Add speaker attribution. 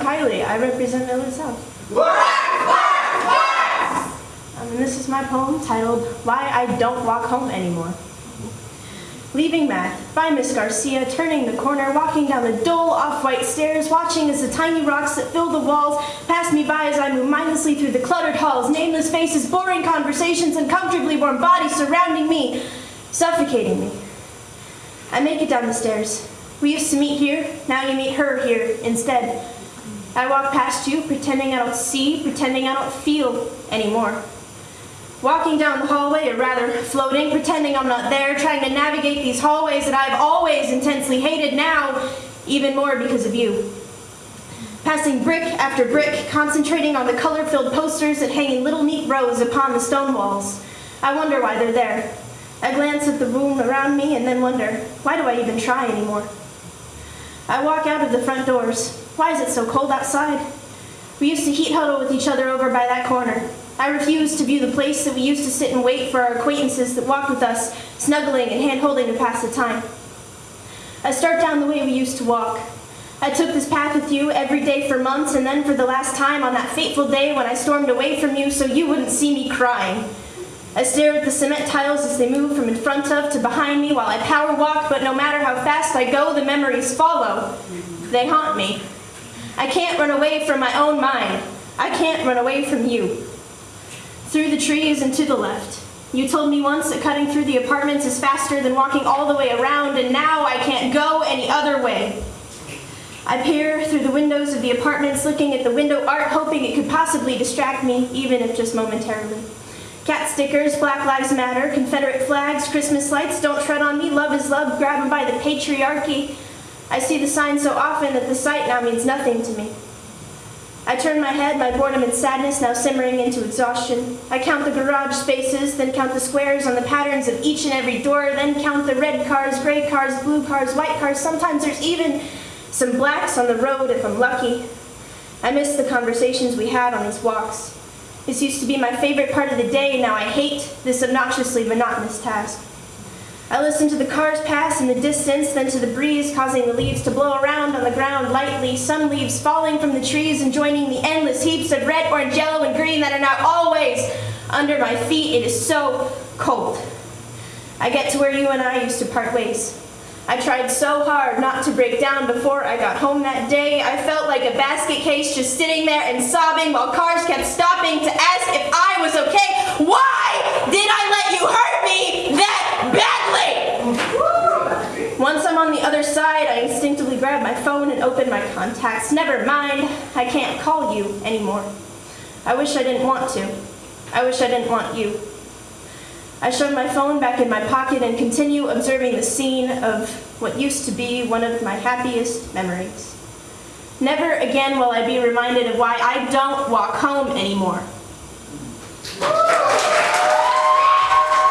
Speaker 1: Kylie. I represent Miller South. Um, and this is my poem titled Why I Don't Walk Home Anymore. Leaving math by Miss Garcia, turning the corner, walking down the dull off-white stairs, watching as the tiny rocks that fill the walls pass me by as I move mindlessly through the cluttered halls, nameless faces, boring conversations, uncomfortably warm bodies surrounding me, suffocating me. I make it down the stairs. We used to meet here, now you meet her here instead. I walk past you, pretending I don't see, pretending I don't feel anymore. Walking down the hallway, or rather floating, pretending I'm not there, trying to navigate these hallways that I've always intensely hated now, even more because of you. Passing brick after brick, concentrating on the color-filled posters that hang in little neat rows upon the stone walls. I wonder why they're there. I glance at the room around me and then wonder, why do I even try anymore? I walk out of the front doors. Why is it so cold outside? We used to heat huddle with each other over by that corner. I refuse to view the place that we used to sit and wait for our acquaintances that walked with us, snuggling and hand-holding to pass the time. I start down the way we used to walk. I took this path with you every day for months, and then for the last time on that fateful day when I stormed away from you so you wouldn't see me crying. I stare at the cement tiles as they move from in front of to behind me while I power walk, but no matter how fast I go, the memories follow. They haunt me. I can't run away from my own mind. I can't run away from you through the trees and to the left. You told me once that cutting through the apartments is faster than walking all the way around, and now I can't go any other way. I peer through the windows of the apartments, looking at the window art, hoping it could possibly distract me, even if just momentarily. Cat stickers, Black Lives Matter, Confederate flags, Christmas lights, don't tread on me, love is love, grab them by the patriarchy. I see the sign so often that the sight now means nothing to me. I turn my head, my boredom and sadness now simmering into exhaustion. I count the garage spaces, then count the squares on the patterns of each and every door, then count the red cars, gray cars, blue cars, white cars. Sometimes there's even some blacks on the road if I'm lucky. I miss the conversations we had on these walks. This used to be my favorite part of the day, and now I hate this obnoxiously monotonous task. I listen to the cars pass in the distance, then to the breeze causing the leaves to blow around on the ground lightly, some leaves falling from the trees and joining the endless heaps of red, orange, yellow, and green that are now always under my feet. It is so cold. I get to where you and I used to part ways. I tried so hard not to break down before I got home that day. I felt like a basket case just sitting there and sobbing while cars kept stopping to ask if I was okay. Why did I let you hurt me that badly? Once I'm on the other side, I instinctively grab my phone and open my contacts. Never mind, I can't call you anymore. I wish I didn't want to. I wish I didn't want you. I shove my phone back in my pocket and continue observing the scene of what used to be one of my happiest memories. Never again will I be reminded of why I don't walk home anymore.